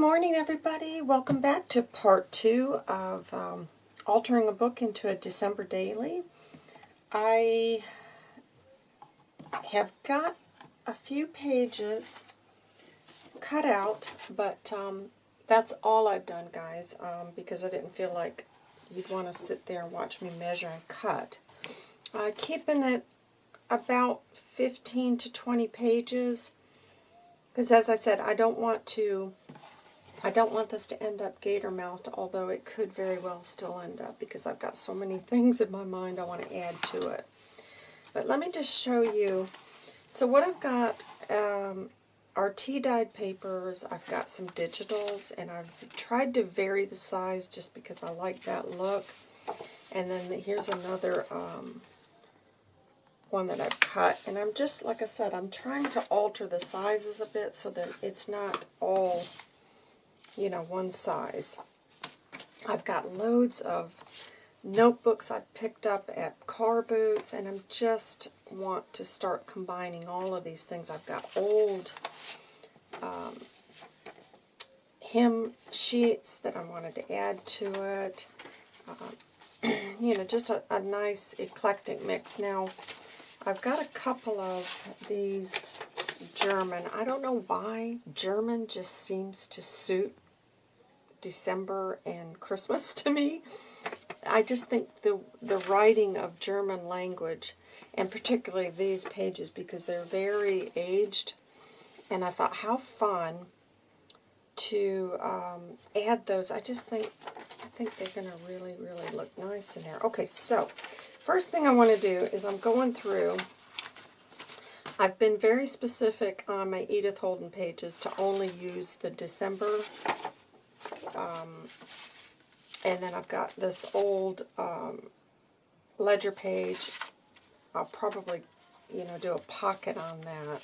morning, everybody. Welcome back to part two of um, altering a book into a December daily. I have got a few pages cut out, but um, that's all I've done, guys, um, because I didn't feel like you'd want to sit there and watch me measure and cut. Uh, keeping it about 15 to 20 pages, because as I said, I don't want to I don't want this to end up gator mouthed, although it could very well still end up because I've got so many things in my mind I want to add to it. But let me just show you. So what I've got um, are tea-dyed papers. I've got some digitals, and I've tried to vary the size just because I like that look. And then here's another um, one that I've cut. And I'm just, like I said, I'm trying to alter the sizes a bit so that it's not all you know, one size. I've got loads of notebooks I've picked up at car boots, and I just want to start combining all of these things. I've got old um, hymn sheets that I wanted to add to it. Um, you know, just a, a nice eclectic mix. Now, I've got a couple of these German. I don't know why German just seems to suit December and Christmas to me. I just think the the writing of German language, and particularly these pages, because they're very aged, and I thought how fun to um, add those. I just think I think they're going to really, really look nice in there. Okay, so first thing I want to do is I'm going through. I've been very specific on my Edith Holden pages to only use the December um, and then I've got this old um, ledger page. I'll probably, you know, do a pocket on that.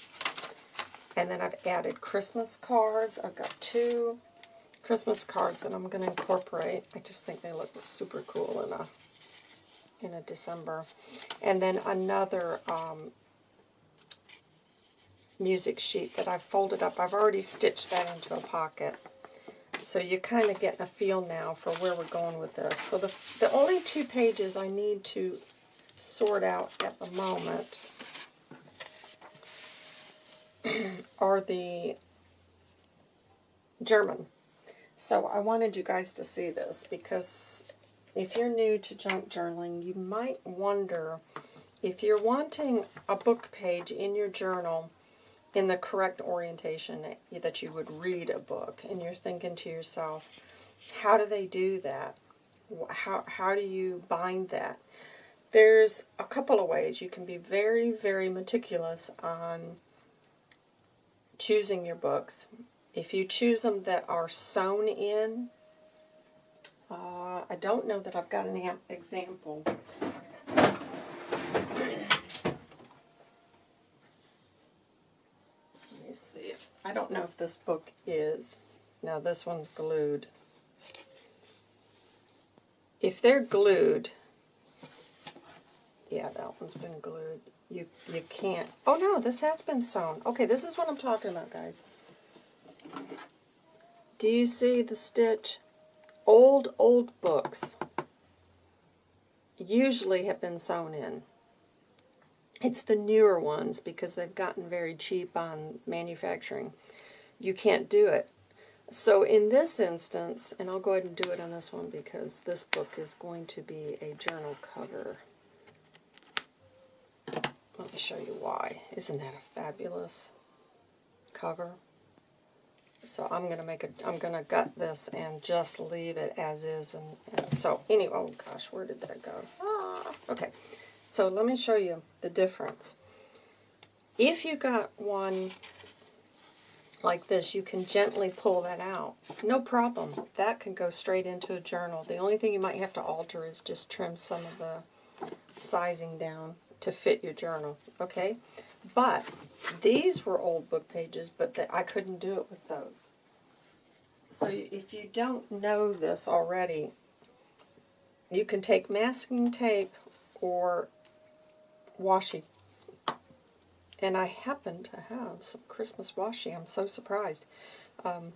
And then I've added Christmas cards. I've got two Christmas cards that I'm going to incorporate. I just think they look super cool in a in a December. And then another um, music sheet that I've folded up. I've already stitched that into a pocket. So you're kind of getting a feel now for where we're going with this. So the, the only two pages I need to sort out at the moment are the German. So I wanted you guys to see this because if you're new to junk journaling, you might wonder if you're wanting a book page in your journal in the correct orientation that you would read a book. And you're thinking to yourself, how do they do that? How, how do you bind that? There's a couple of ways. You can be very, very meticulous on choosing your books. If you choose them that are sewn in, uh, I don't know that I've got an example. I don't know if this book is. Now this one's glued. If they're glued, yeah, that one's been glued. You you can't. Oh no, this has been sewn. Okay, this is what I'm talking about, guys. Do you see the stitch? Old, old books usually have been sewn in. It's the newer ones because they've gotten very cheap on manufacturing. You can't do it. So in this instance, and I'll go ahead and do it on this one because this book is going to be a journal cover. Let me show you why. Isn't that a fabulous cover? So I'm going to make a, I'm going to gut this and just leave it as is. And, and so anyway, oh gosh, where did that go? Ah, okay. So let me show you the difference. If you got one like this, you can gently pull that out. No problem. That can go straight into a journal. The only thing you might have to alter is just trim some of the sizing down to fit your journal, okay? But these were old book pages, but the, I couldn't do it with those. So if you don't know this already, you can take masking tape or washi. And I happen to have some Christmas washi. I'm so surprised. Um,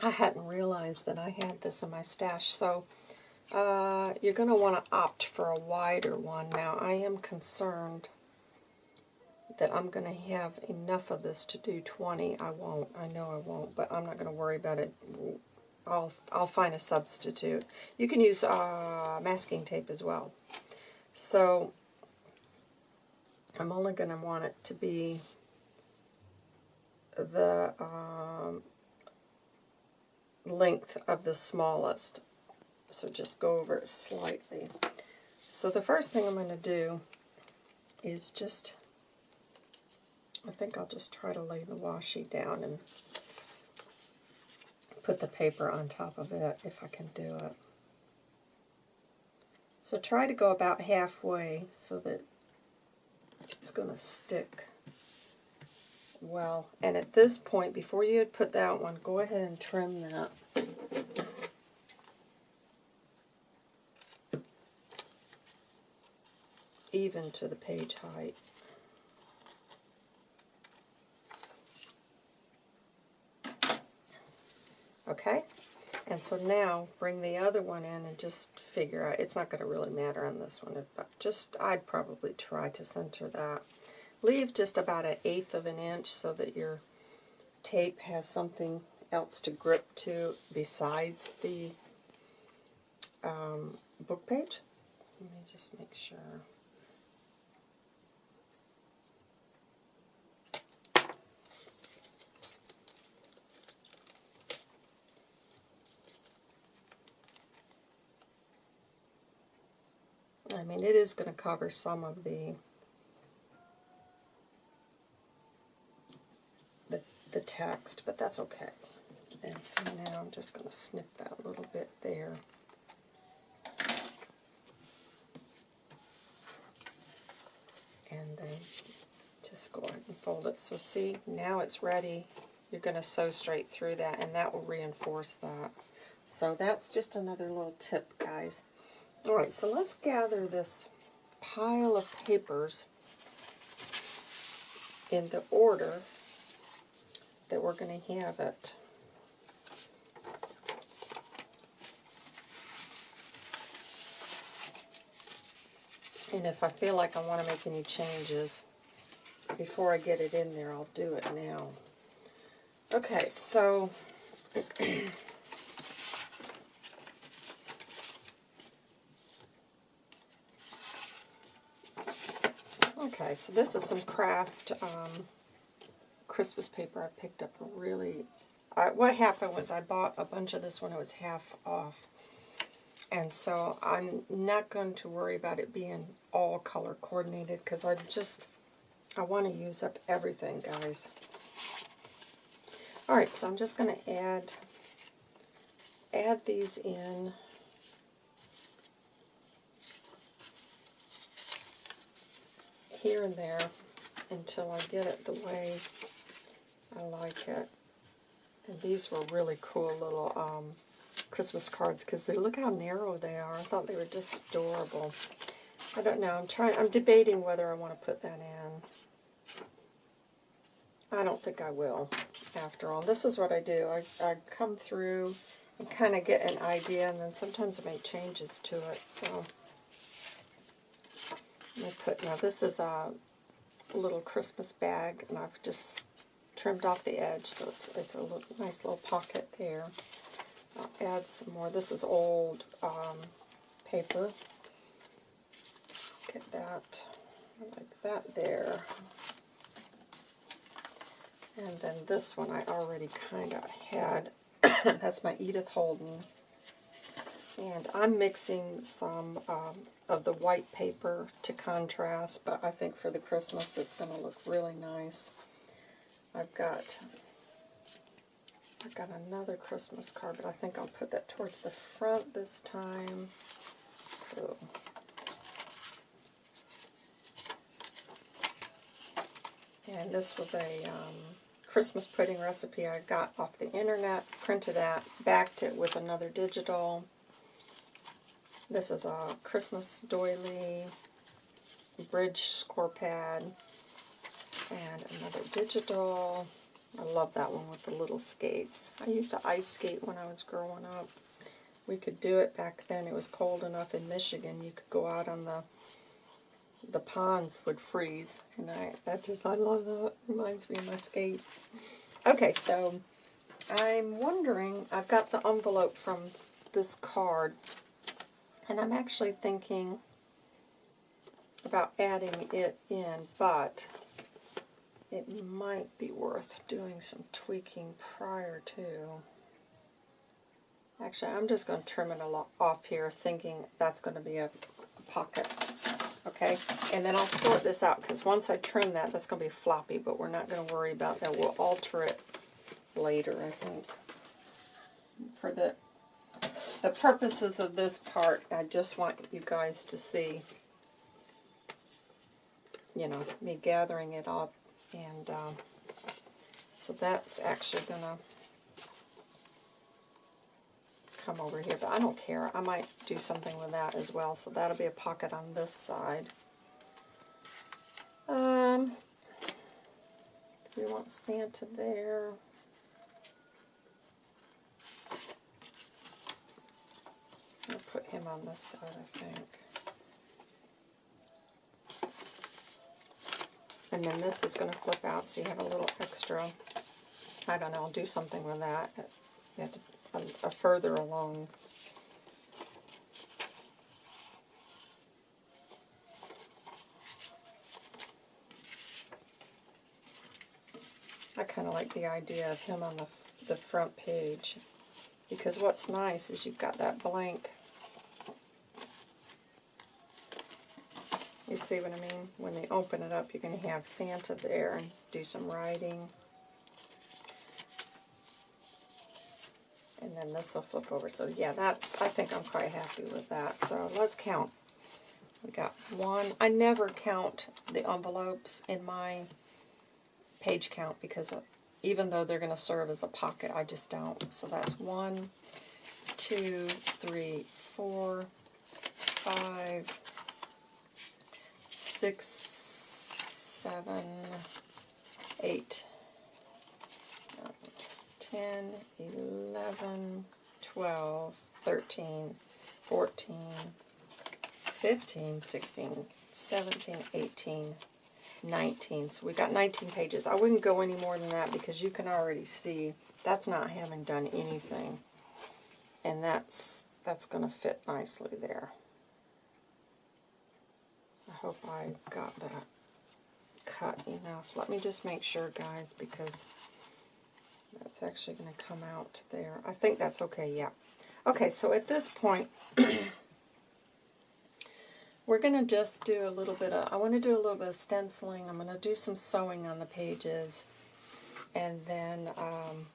I hadn't realized that I had this in my stash, so uh, you're going to want to opt for a wider one. Now, I am concerned that I'm going to have enough of this to do 20. I won't. I know I won't, but I'm not going to worry about it. I'll, I'll find a substitute. You can use uh, masking tape as well. So, I'm only going to want it to be the um, length of the smallest. So just go over it slightly. So the first thing I'm going to do is just, I think I'll just try to lay the washi down and put the paper on top of it if I can do it. So try to go about halfway so that it's going to stick well. And at this point, before you put that one, go ahead and trim that. Even to the page height. Okay? And so now bring the other one in and just figure out, it's not going to really matter on this one, but just, I'd probably try to center that. Leave just about an eighth of an inch so that your tape has something else to grip to besides the um, book page. Let me just make sure. I mean, it is going to cover some of the, the, the text, but that's okay. And so now I'm just going to snip that little bit there. And then just go ahead and fold it. So see, now it's ready. You're going to sew straight through that, and that will reinforce that. So that's just another little tip, guys. Alright, so let's gather this pile of papers in the order that we're going to have it. And if I feel like I want to make any changes before I get it in there, I'll do it now. Okay, so Okay, so this is some craft um, Christmas paper I picked up really... I, what happened was I bought a bunch of this when it was half off. And so I'm not going to worry about it being all color coordinated because I just, I want to use up everything, guys. Alright, so I'm just going to add, add these in. Here and there until I get it the way I like it. And these were really cool little um, Christmas cards because they look how narrow they are. I thought they were just adorable. I don't know. I'm trying. I'm debating whether I want to put that in. I don't think I will. After all, this is what I do. I, I come through and kind of get an idea, and then sometimes I make changes to it. So. I put, now this is a little Christmas bag, and I've just trimmed off the edge, so it's, it's a little, nice little pocket there. I'll add some more. This is old um, paper. Get that, like that there. And then this one I already kind of had. That's my Edith Holden. And I'm mixing some um, of the white paper to contrast, but I think for the Christmas it's going to look really nice. I've got I've got another Christmas card, but I think I'll put that towards the front this time. So and this was a um, Christmas pudding recipe I got off the internet, printed that, backed it with another digital this is a Christmas doily, bridge score pad, and another digital. I love that one with the little skates. I used to ice skate when I was growing up. We could do it back then. It was cold enough in Michigan. You could go out on the the ponds would freeze, and I that just I love that. Reminds me of my skates. Okay, so I'm wondering. I've got the envelope from this card, and I'm actually thinking about adding it in, but it might be worth doing some tweaking prior to. Actually, I'm just going to trim it a lot off here, thinking that's going to be a, a pocket. Okay, and then I'll sort this out, because once I trim that, that's going to be floppy, but we're not going to worry about that. We'll alter it later, I think. For the, the purposes of this part, I just want you guys to see, you know, me gathering it up and um, so that's actually going to come over here, but I don't care. I might do something with that as well. So that'll be a pocket on this side. Um, we want Santa there. I'll put him on this side, I think. And then this is going to flip out so you have a little extra. I don't know, I'll do something with that. You have to, a, a further along. I kind of like the idea of him on the, the front page. Because what's nice is you've got that blank You see what I mean? When they open it up, you're going to have Santa there and do some writing. And then this will flip over. So yeah, that's, I think I'm quite happy with that. So let's count. We got one. I never count the envelopes in my page count because uh, even though they're going to serve as a pocket, I just don't. So that's one, two, three, four, five, six, seven, eight, nine, ten, eleven, twelve, thirteen, fourteen, fifteen, sixteen, seventeen, eighteen, nineteen. So we got 19 pages. I wouldn't go any more than that because you can already see that's not having done anything. And that's that's going to fit nicely there hope I got that cut enough. Let me just make sure, guys, because that's actually going to come out there. I think that's okay, yeah. Okay, so at this point, we're going to just do a little bit of, I want to do a little bit of stenciling. I'm going to do some sewing on the pages. And then, um,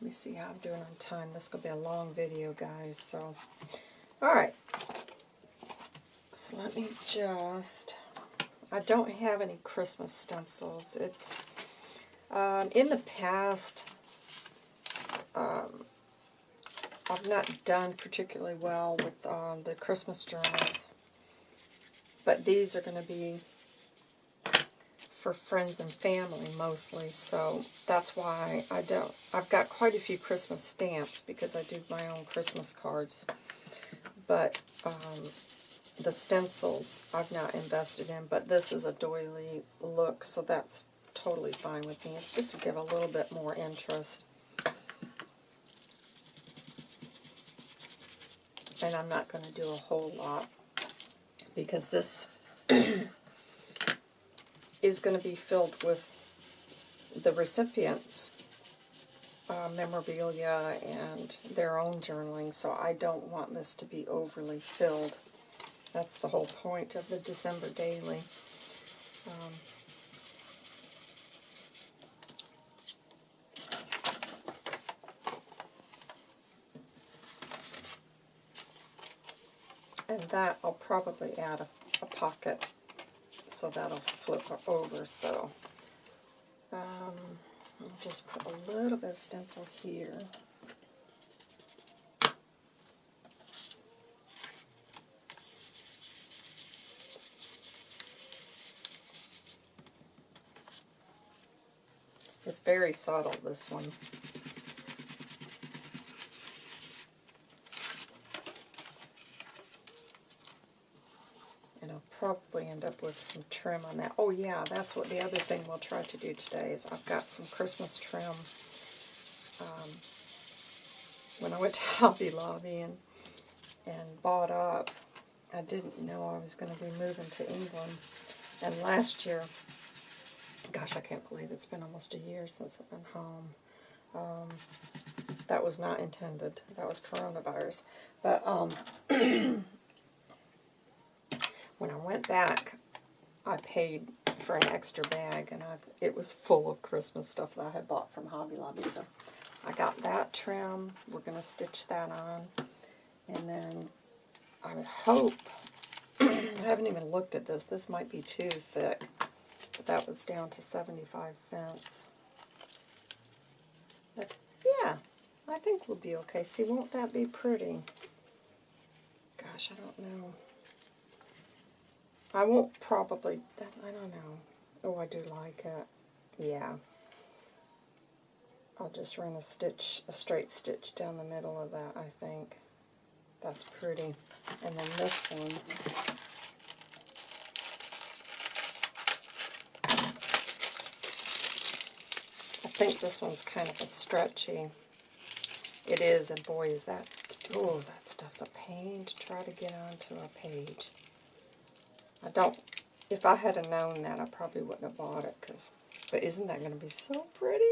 let me see how I'm doing on time. This to be a long video, guys. So, all right. So let me just, I don't have any Christmas stencils. It's, um, in the past, um, I've not done particularly well with um, the Christmas journals. But these are going to be for friends and family mostly, so that's why I don't. I've got quite a few Christmas stamps because I do my own Christmas cards. But um, the stencils I've not invested in, but this is a doily look, so that's totally fine with me. It's just to give a little bit more interest. And I'm not going to do a whole lot because this is going to be filled with the recipients' uh, memorabilia and their own journaling, so I don't want this to be overly filled. That's the whole point of the December Daily. Um, and that I'll probably add a, a pocket so that'll flip over so um, I'll just put a little bit of stencil here very subtle, this one. And I'll probably end up with some trim on that. Oh yeah, that's what the other thing we'll try to do today is I've got some Christmas trim. Um, when I went to Hobby Lobby and, and bought up, I didn't know I was going to be moving to England. And last year, gosh, I can't believe it's been almost a year since I've been home. Um, that was not intended. That was coronavirus. But um, when I went back, I paid for an extra bag, and I, it was full of Christmas stuff that I had bought from Hobby Lobby. So I got that trim. We're going to stitch that on. And then I hope, I haven't even looked at this. This might be too thick. But that was down to 75 cents. But yeah, I think we'll be okay. See, won't that be pretty? Gosh, I don't know. I won't probably, that, I don't know. Oh, I do like it. Yeah. I'll just run a stitch, a straight stitch down the middle of that, I think. That's pretty. And then this one, think this one's kind of a stretchy. It is, and boy, is that, oh, that stuff's a pain to try to get onto a page. I don't, if I had known that, I probably wouldn't have bought it, cause, but isn't that going to be so pretty?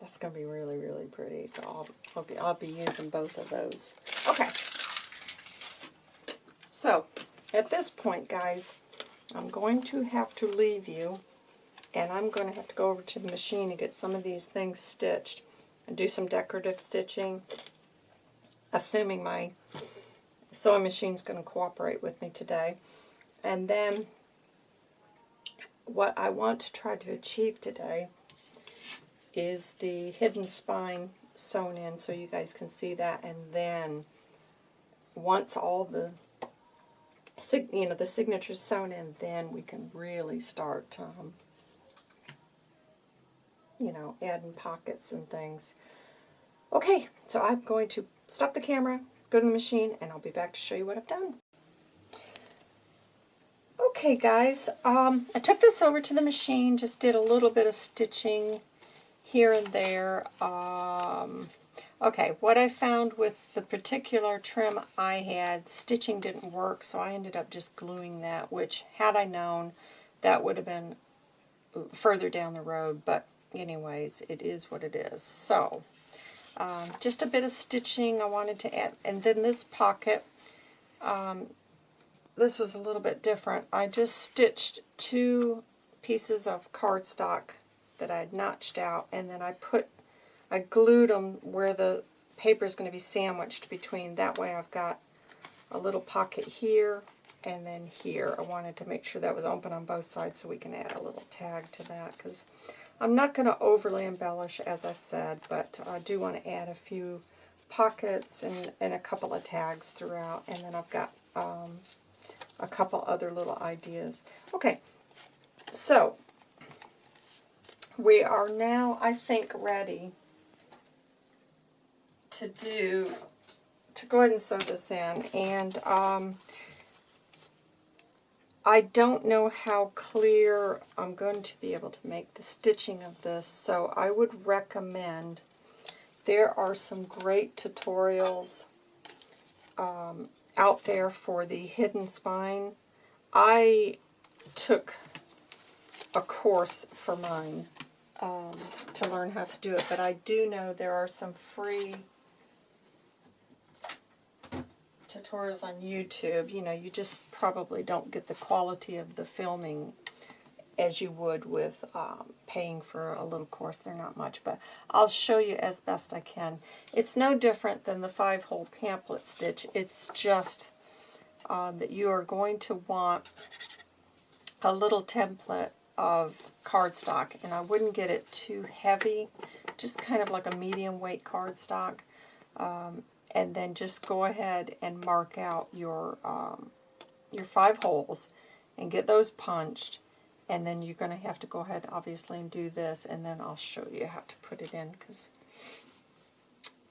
That's going to be really, really pretty. So I'll, I'll, be, I'll be using both of those. Okay. So, at this point, guys, I'm going to have to leave you. And I'm going to have to go over to the machine and get some of these things stitched. And do some decorative stitching. Assuming my sewing machine's going to cooperate with me today. And then, what I want to try to achieve today is the hidden spine sewn in so you guys can see that and then once all the you know the signatures sewn in then we can really start um, you know adding pockets and things okay so I'm going to stop the camera go to the machine and I'll be back to show you what I've done okay guys um, I took this over to the machine just did a little bit of stitching here and there. Um, okay, what I found with the particular trim I had, stitching didn't work, so I ended up just gluing that, which had I known, that would have been further down the road, but anyways, it is what it is. So, um, just a bit of stitching I wanted to add, and then this pocket, um, this was a little bit different. I just stitched two pieces of cardstock that I had notched out, and then I put, I glued them where the paper is going to be sandwiched between. That way I've got a little pocket here and then here. I wanted to make sure that was open on both sides so we can add a little tag to that because I'm not going to overly embellish as I said, but I do want to add a few pockets and, and a couple of tags throughout, and then I've got um, a couple other little ideas. Okay, so we are now, I think, ready to do, to go ahead and sew this in. And um, I don't know how clear I'm going to be able to make the stitching of this, so I would recommend, there are some great tutorials um, out there for the hidden spine. I took a course for mine um, to learn how to do it, but I do know there are some free tutorials on YouTube. You know, you just probably don't get the quality of the filming as you would with um, paying for a little course. They're not much, but I'll show you as best I can. It's no different than the five-hole pamphlet stitch. It's just um, that you are going to want a little template of cardstock, and I wouldn't get it too heavy, just kind of like a medium weight cardstock. Um, and then just go ahead and mark out your um, your five holes and get those punched and then you're going to have to go ahead, obviously, and do this, and then I'll show you how to put it in, because,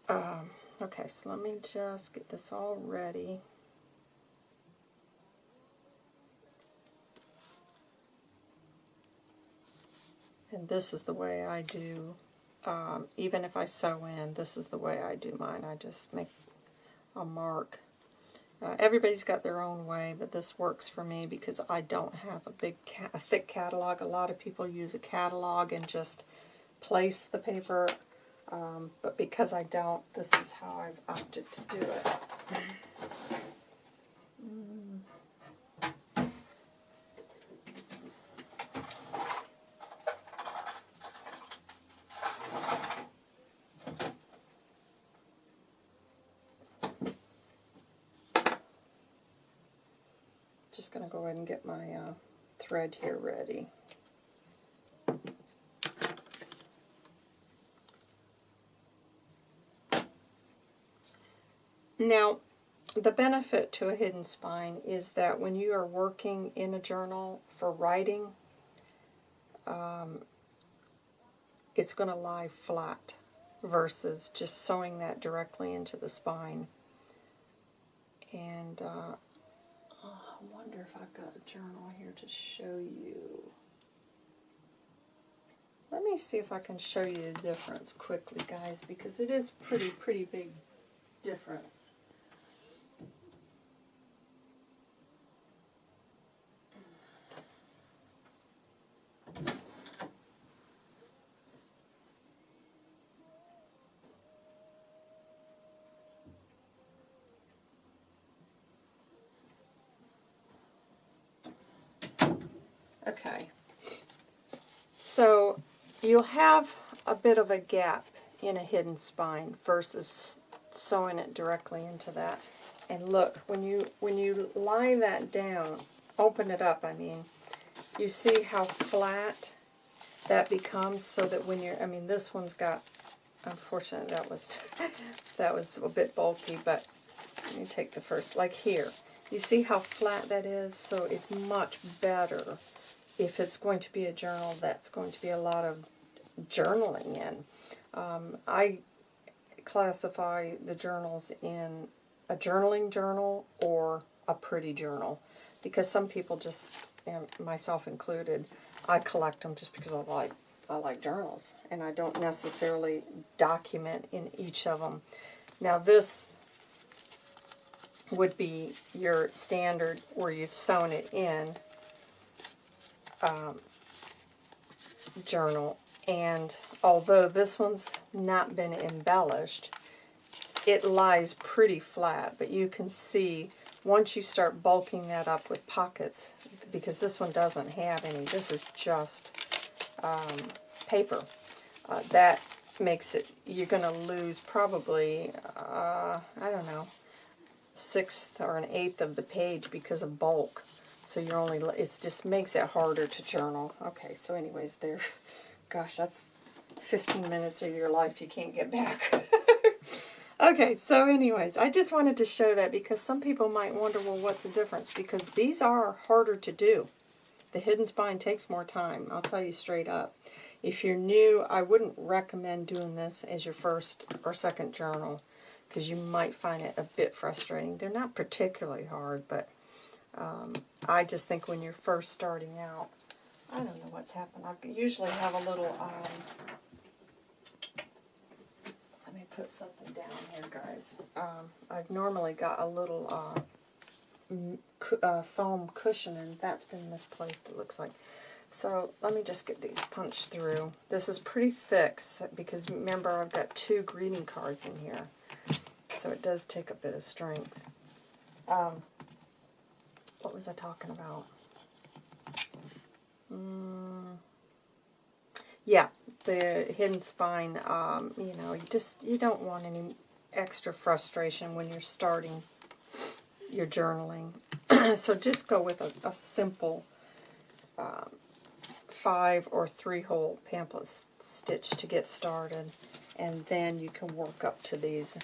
um, okay, so let me just get this all ready. And this is the way I do, um, even if I sew in, this is the way I do mine. I just make a mark. Uh, everybody's got their own way, but this works for me because I don't have a big, a thick catalog. A lot of people use a catalog and just place the paper, um, but because I don't, this is how I've opted to do it. Just going to go ahead and get my uh, thread here ready. Now, the benefit to a hidden spine is that when you are working in a journal for writing, um, it's going to lie flat versus just sewing that directly into the spine. And uh, I wonder if I've got a journal here to show you. Let me see if I can show you the difference quickly, guys, because it is pretty, pretty big difference. Okay. So you'll have a bit of a gap in a hidden spine versus sewing it directly into that. And look, when you when you lie that down, open it up, I mean, you see how flat that becomes so that when you're, I mean, this one's got, unfortunately that was, that was a bit bulky, but let me take the first, like here. You see how flat that is? So it's much better if it's going to be a journal that's going to be a lot of journaling in. Um, I classify the journals in a journaling journal or a pretty journal because some people just, myself included, I collect them just because I like I like journals and I don't necessarily document in each of them. Now this would be your standard where you've sewn it in um, journal. And although this one's not been embellished, it lies pretty flat. But you can see once you start bulking that up with pockets, because this one doesn't have any, this is just um, paper. Uh, that makes it, you're going to lose probably, uh, I don't know, sixth or an eighth of the page because of bulk. So you're only, it just makes it harder to journal. Okay, so anyways, there, gosh, that's 15 minutes of your life you can't get back. okay, so anyways, I just wanted to show that because some people might wonder, well, what's the difference? Because these are harder to do. The hidden spine takes more time, I'll tell you straight up. If you're new, I wouldn't recommend doing this as your first or second journal because you might find it a bit frustrating. They're not particularly hard, but um, I just think when you're first starting out, I don't know what's happened. I usually have a little, um, let me put something down here, guys. Um, I've normally got a little uh, uh, foam cushion, and that's been misplaced, it looks like. So let me just get these punched through. This is pretty thick because remember I've got two greeting cards in here. So it does take a bit of strength. Um, what was I talking about? Mm, yeah, the hidden spine, um, you know, you just, you don't want any extra frustration when you're starting your journaling. so just go with a, a simple um, five or three hole pamphlet stitch to get started and then you can work up to these.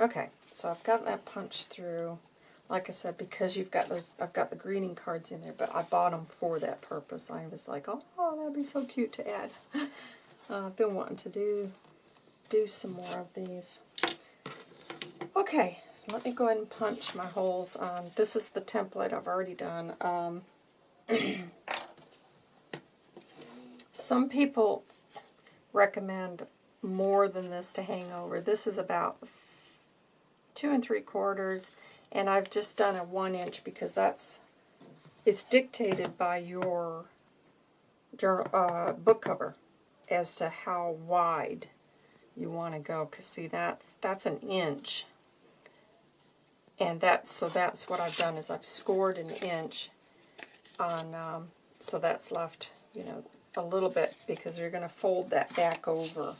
Okay, so I've got that punched through. Like I said, because you've got those, I've got the greeting cards in there, but I bought them for that purpose. I was like, oh, that'd be so cute to add. Uh, I've been wanting to do do some more of these. Okay, so let me go ahead and punch my holes on. This is the template I've already done. Um, some people recommend more than this to hang over. This is about two and three quarters, and I've just done a one inch because that's it's dictated by your journal, uh, book cover as to how wide you want to go. Because see, that's that's an inch, and that's so that's what I've done is I've scored an inch on. Um, so that's left, you know, a little bit because you're going to fold that back over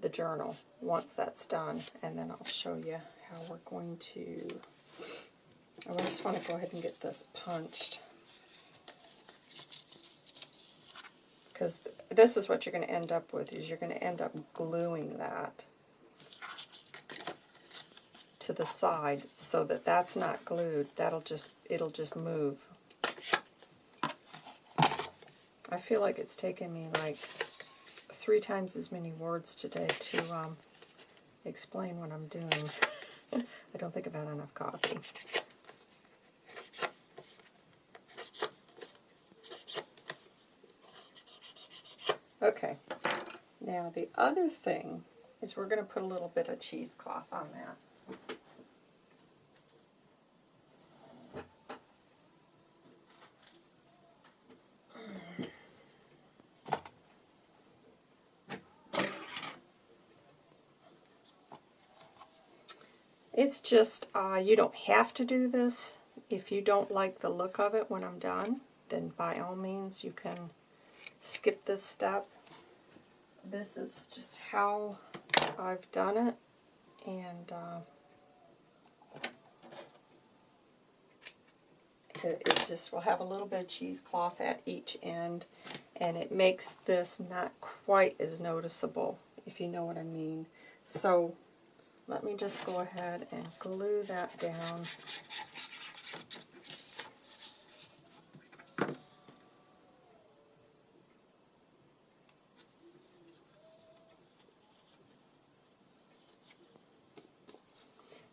the journal once that's done, and then I'll show you how we're going to. I just want to go ahead and get this punched. Because th this is what you're going to end up with, is you're going to end up gluing that to the side so that that's not glued. That'll just, it'll just move. I feel like it's taken me like three times as many words today to um, explain what I'm doing. I don't think I've had enough coffee. Okay, now the other thing is we're going to put a little bit of cheesecloth on that. It's just, uh, you don't have to do this. If you don't like the look of it when I'm done, then by all means you can skip this step. This is just how I've done it, and uh, it, it just will have a little bit of cheesecloth at each end, and it makes this not quite as noticeable, if you know what I mean. So let me just go ahead and glue that down.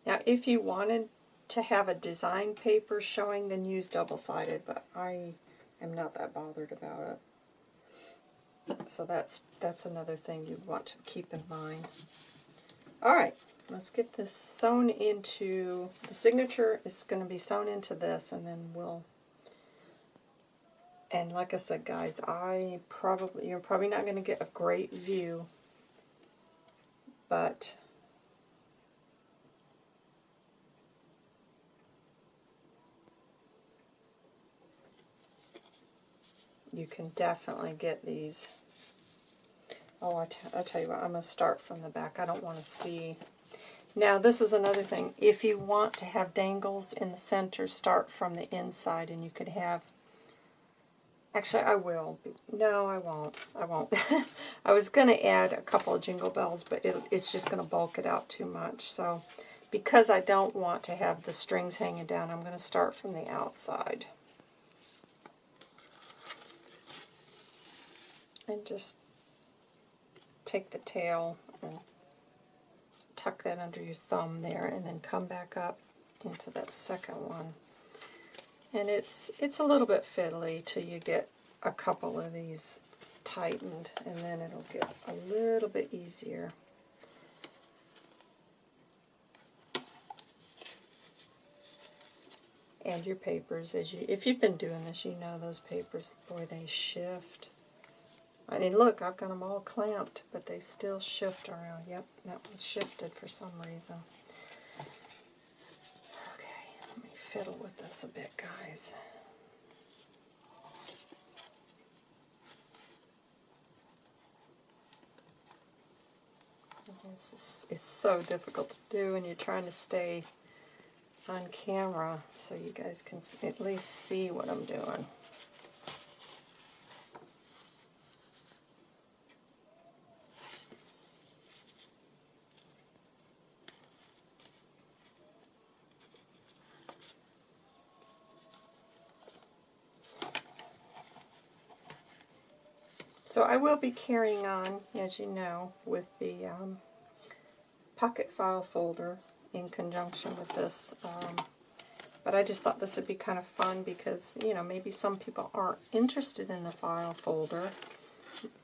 Now, if you wanted to have a design paper showing, then use double-sided, but I am not that bothered about it. So that's that's another thing you want to keep in mind. All right, let's get this sewn into, the signature is going to be sewn into this, and then we'll, and like I said, guys, I probably, you're probably not going to get a great view, but you can definitely get these. Oh, I, I tell you what, I'm going to start from the back. I don't want to see. Now, this is another thing. If you want to have dangles in the center, start from the inside, and you could have... Actually, I will. No, I won't. I won't. I was going to add a couple of jingle bells, but it, it's just going to bulk it out too much. So, because I don't want to have the strings hanging down, I'm going to start from the outside. and just take the tail and tuck that under your thumb there and then come back up into that second one. And it's it's a little bit fiddly till you get a couple of these tightened and then it'll get a little bit easier. And your papers, as you if you've been doing this, you know those papers, boy, they shift. I mean, look, I've got them all clamped, but they still shift around. Yep, that one's shifted for some reason. Okay, let me fiddle with this a bit, guys. It's, it's so difficult to do when you're trying to stay on camera so you guys can at least see what I'm doing. So I will be carrying on, as you know, with the um, pocket file folder in conjunction with this. Um, but I just thought this would be kind of fun because, you know, maybe some people aren't interested in the file folder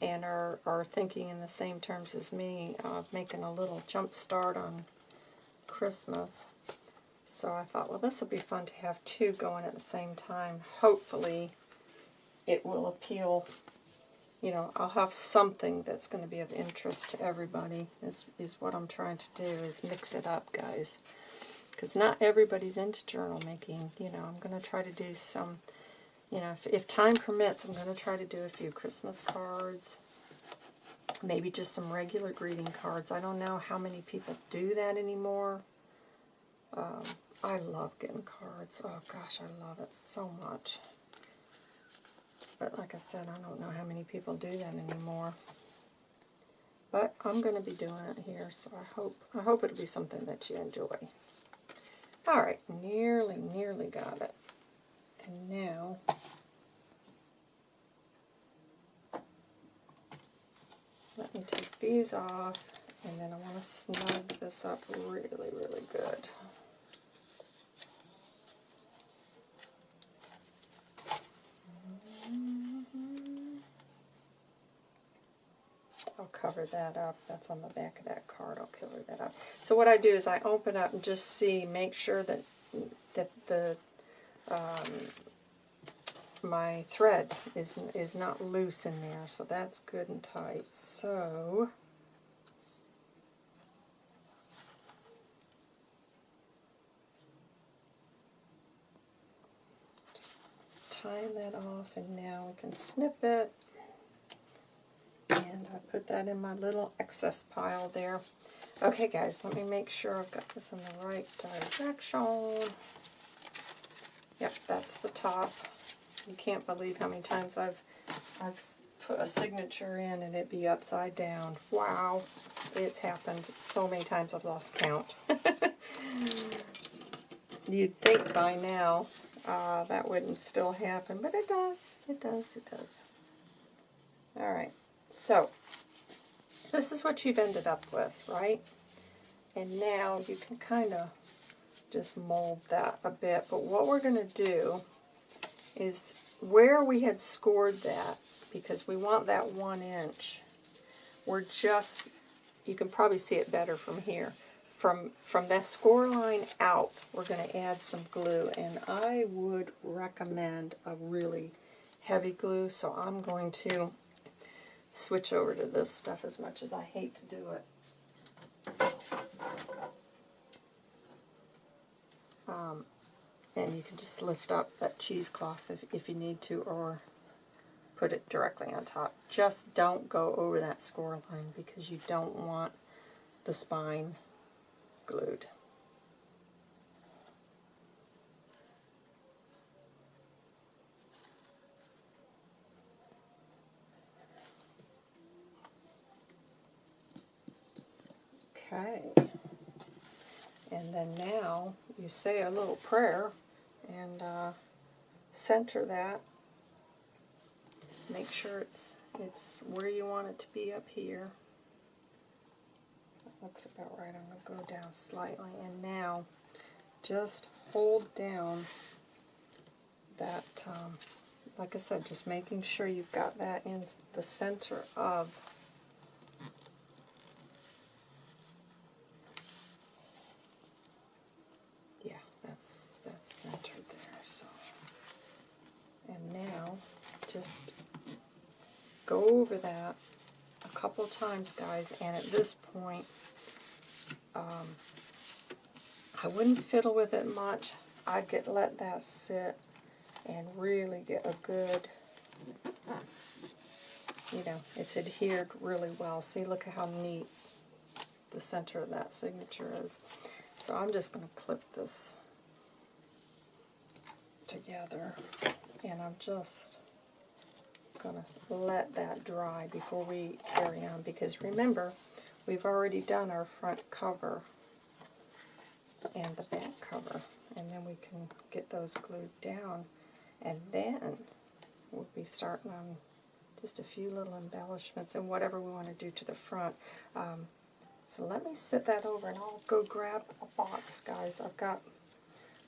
and are, are thinking in the same terms as me of making a little jump start on Christmas. So I thought, well, this will be fun to have two going at the same time. Hopefully it will appeal, you know, I'll have something that's going to be of interest to everybody is, is what I'm trying to do, is mix it up, guys. Because not everybody's into journal making. You know, I'm going to try to do some, you know, if, if time permits, I'm going to try to do a few Christmas cards. Maybe just some regular greeting cards. I don't know how many people do that anymore. Um, I love getting cards. Oh gosh, I love it so much. But like I said, I don't know how many people do that anymore. But I'm going to be doing it here, so I hope I hope it'll be something that you enjoy. All right, nearly, nearly got it. And now let me take these off, and then I want to snug this up really, really good. I'll cover that up. That's on the back of that card. I'll cover that up. So what I do is I open up and just see, make sure that that the um, my thread is is not loose in there. So that's good and tight. So just tie that off, and now we can snip it. And I put that in my little excess pile there. Okay, guys, let me make sure I've got this in the right direction. Yep, that's the top. You can't believe how many times I've I've put a signature in and it be upside down. Wow, it's happened so many times I've lost count. You'd think by now uh, that wouldn't still happen, but it does. It does. It does. All right. So, this is what you've ended up with, right? And now you can kind of just mold that a bit. But what we're going to do is where we had scored that, because we want that one inch, we're just, you can probably see it better from here. From, from that score line out, we're going to add some glue. And I would recommend a really heavy glue. So I'm going to switch over to this stuff as much as I hate to do it. Um, and you can just lift up that cheesecloth if, if you need to or put it directly on top. Just don't go over that score line because you don't want the spine glued. Okay. And then now you say a little prayer and uh, center that. Make sure it's it's where you want it to be up here. Looks about right. I'm going to go down slightly. And now just hold down that, um, like I said, just making sure you've got that in the center of yeah, that's that's centered there. So, and now just go over that a couple times, guys, and at this point, um, I wouldn't fiddle with it much. I'd get let that sit and really get a good, you know, it's adhered really well. See, look at how neat the center of that signature is. So I'm just going to clip this together, and I'm just going to let that dry before we carry on because remember, we've already done our front cover and the back cover and then we can get those glued down and then we'll be starting on just a few little embellishments and whatever we want to do to the front. Um, so let me set that over and I'll go grab a box, guys. I've got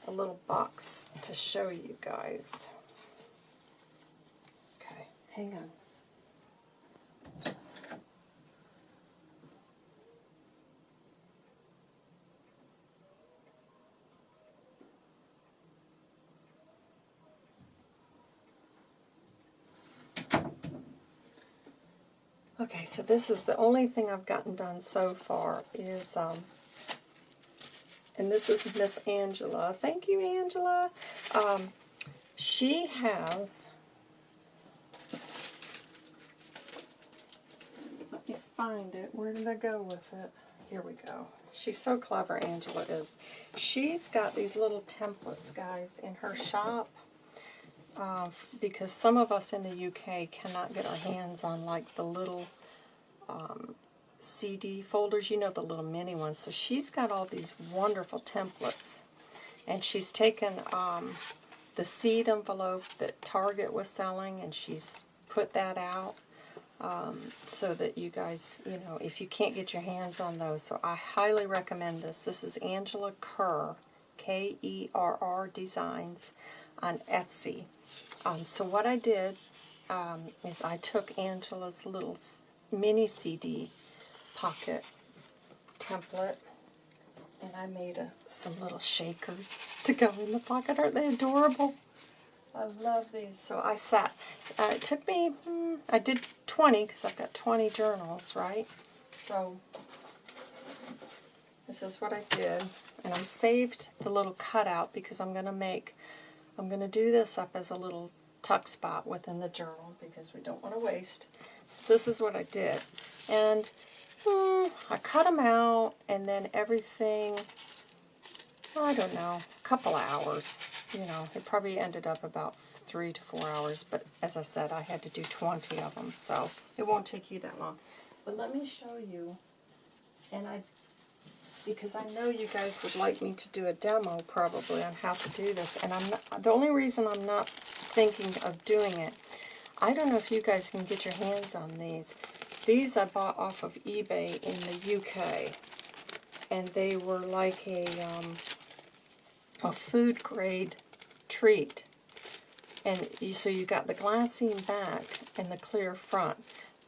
a little box to show you guys. Okay, hang on. Okay, so this is the only thing I've gotten done so far is, um, and this is Miss Angela. Thank you, Angela. Um, she has, let me find it. Where did I go with it? Here we go. She's so clever, Angela is. She's got these little templates, guys, in her shop uh, because some of us in the UK cannot get our hands on like the little um, CD folders, you know, the little mini ones. So she's got all these wonderful templates. And she's taken um, the seed envelope that Target was selling and she's put that out um, so that you guys, you know, if you can't get your hands on those. So I highly recommend this. This is Angela Kerr, K-E-R-R Designs on Etsy. Um, so what I did um, is I took Angela's little mini CD pocket template and I made a, some little shakers to go in the pocket. Aren't they adorable? I love these. So I sat. Uh, it took me, hmm, I did 20 because I've got 20 journals, right? So this is what I did. And I saved the little cutout because I'm going to make I'm going to do this up as a little tuck spot within the journal because we don't want to waste. So this is what I did. And hmm, I cut them out and then everything, I don't know, a couple of hours. You know, it probably ended up about three to four hours. But as I said, I had to do 20 of them. So it won't take you that long. But let me show you. And I because I know you guys would like me to do a demo probably on how to do this. And I'm not, the only reason I'm not thinking of doing it, I don't know if you guys can get your hands on these. These I bought off of eBay in the UK. And they were like a, um, a food grade treat. And you, so you got the glassine back and the clear front.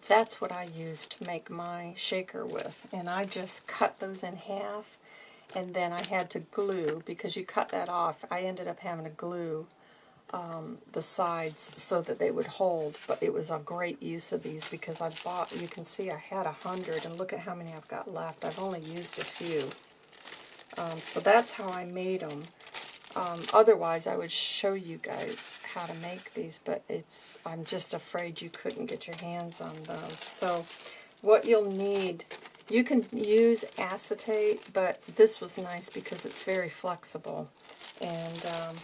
That's what I use to make my shaker with. And I just cut those in half, and then I had to glue, because you cut that off, I ended up having to glue um, the sides so that they would hold. But it was a great use of these because I bought, you can see I had a hundred, and look at how many I've got left. I've only used a few. Um, so that's how I made them. Um, otherwise, I would show you guys how to make these, but it's I'm just afraid you couldn't get your hands on those. So what you'll need, you can use acetate, but this was nice because it's very flexible. And um,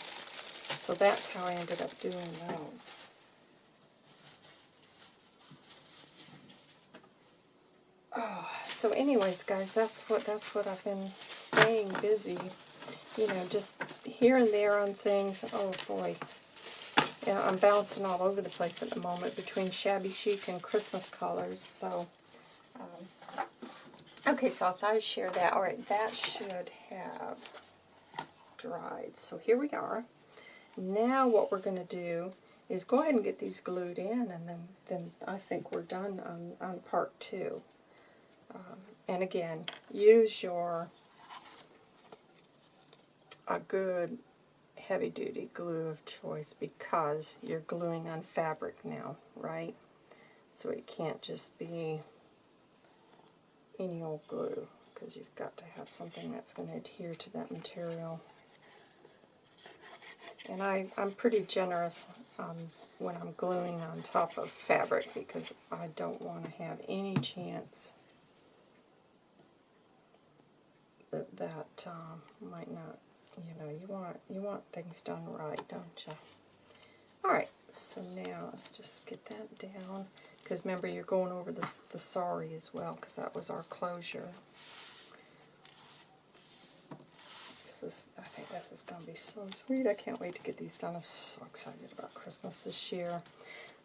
so that's how I ended up doing those. Oh, so anyways, guys, that's what that's what I've been staying busy you know, just here and there on things. Oh, boy. Yeah, I'm bouncing all over the place at the moment between shabby chic and Christmas colors. So, um, okay, so I thought I'd share that. All right, that should have dried. So here we are. Now what we're going to do is go ahead and get these glued in, and then, then I think we're done on, on part two. Um, and again, use your a good heavy-duty glue of choice because you're gluing on fabric now, right? So it can't just be any old glue because you've got to have something that's going to adhere to that material. And I, I'm pretty generous um, when I'm gluing on top of fabric because I don't want to have any chance that that um, might not you know, you want you want things done right, don't you? All right, so now let's just get that down. Because remember, you're going over the, the sorry as well, because that was our closure. This is, I think this is going to be so sweet. I can't wait to get these done. I'm so excited about Christmas this year.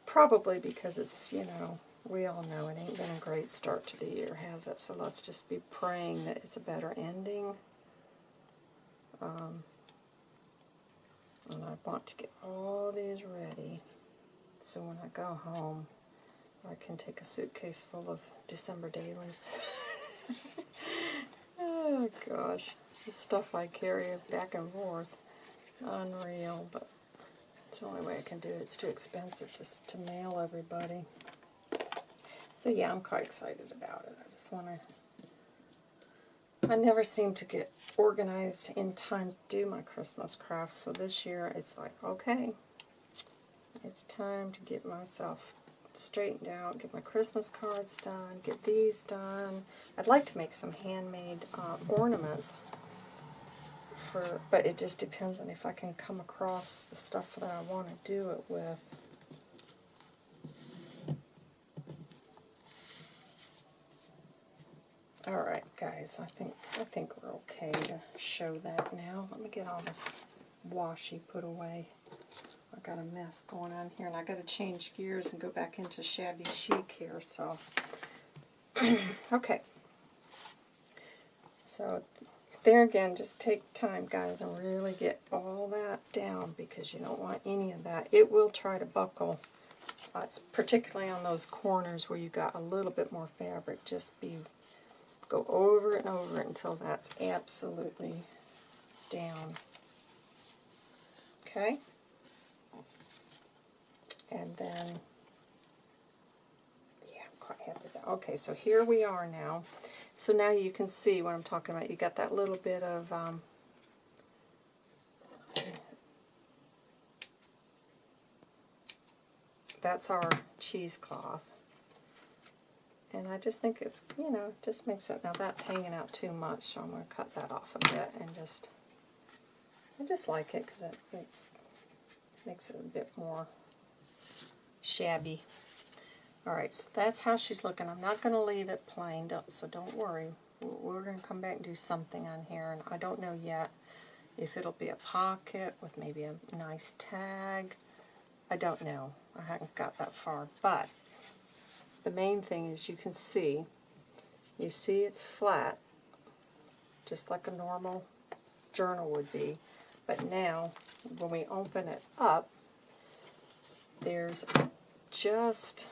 Probably because it's, you know, we all know it ain't been a great start to the year, has it? So let's just be praying that it's a better ending. Um, and I want to get all these ready so when I go home, I can take a suitcase full of December dailies. oh gosh, the stuff I carry back and forth. Unreal, but it's the only way I can do it. It's too expensive just to mail everybody. So yeah, I'm quite excited about it. I just want to... I never seem to get organized in time to do my Christmas crafts, so this year it's like, okay, it's time to get myself straightened out, get my Christmas cards done, get these done. I'd like to make some handmade uh, ornaments, for, but it just depends on if I can come across the stuff that I want to do it with. Alright I think I think we're okay to show that now. Let me get all this washi put away. I got a mess going on here, and I got to change gears and go back into shabby chic here. So, okay. So there again, just take time, guys, and really get all that down because you don't want any of that. It will try to buckle. Uh, particularly on those corners where you got a little bit more fabric. Just be go over and over until that's absolutely down. Okay? And then, yeah, I'm quite happy with that. Okay, so here we are now. So now you can see what I'm talking about. You got that little bit of um, that's our cheesecloth. And I just think it's, you know, just makes it, now that's hanging out too much, so I'm going to cut that off a bit and just, I just like it because it it's, makes it a bit more shabby. Alright, so that's how she's looking. I'm not going to leave it plain, don't, so don't worry. We're going to come back and do something on here, and I don't know yet if it'll be a pocket with maybe a nice tag. I don't know. I haven't got that far, but the main thing is you can see, you see it's flat, just like a normal journal would be, but now when we open it up, there's just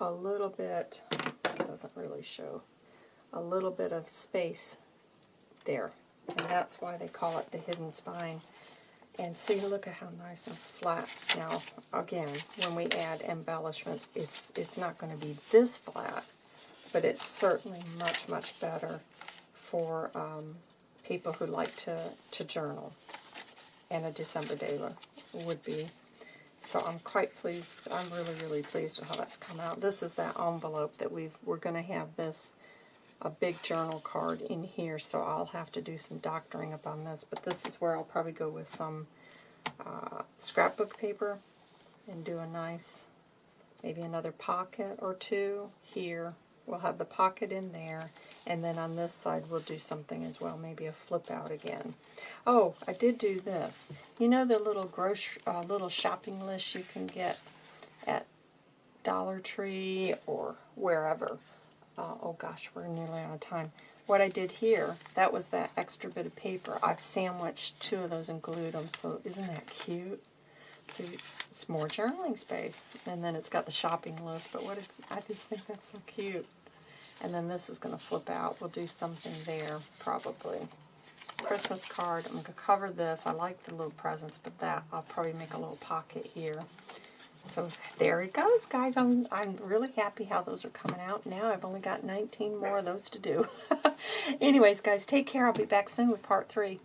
a little bit, it doesn't really show, a little bit of space there. And that's why they call it the hidden spine. And see, look at how nice and flat. Now, again, when we add embellishments, it's, it's not going to be this flat, but it's certainly much, much better for um, people who like to, to journal and a December Daily would be. So I'm quite pleased. I'm really, really pleased with how that's come out. This is that envelope that we've, we're going to have this, a big journal card in here, so I'll have to do some doctoring up on this. But this is where I'll probably go with some uh, scrapbook paper and do a nice, maybe another pocket or two here We'll have the pocket in there, and then on this side we'll do something as well, maybe a flip out again. Oh, I did do this. You know the little grocery, uh, little shopping list you can get at Dollar Tree or wherever. Uh, oh gosh, we're nearly out of time. What I did here, that was that extra bit of paper. I've sandwiched two of those and glued them, so isn't that cute? So it's more journaling space. And then it's got the shopping list, but what if, I just think that's so cute. And then this is going to flip out. We'll do something there, probably. Christmas card. I'm going to cover this. I like the little presents, but that, I'll probably make a little pocket here. So there it goes, guys. I'm, I'm really happy how those are coming out. Now I've only got 19 more of those to do. Anyways, guys, take care. I'll be back soon with part three.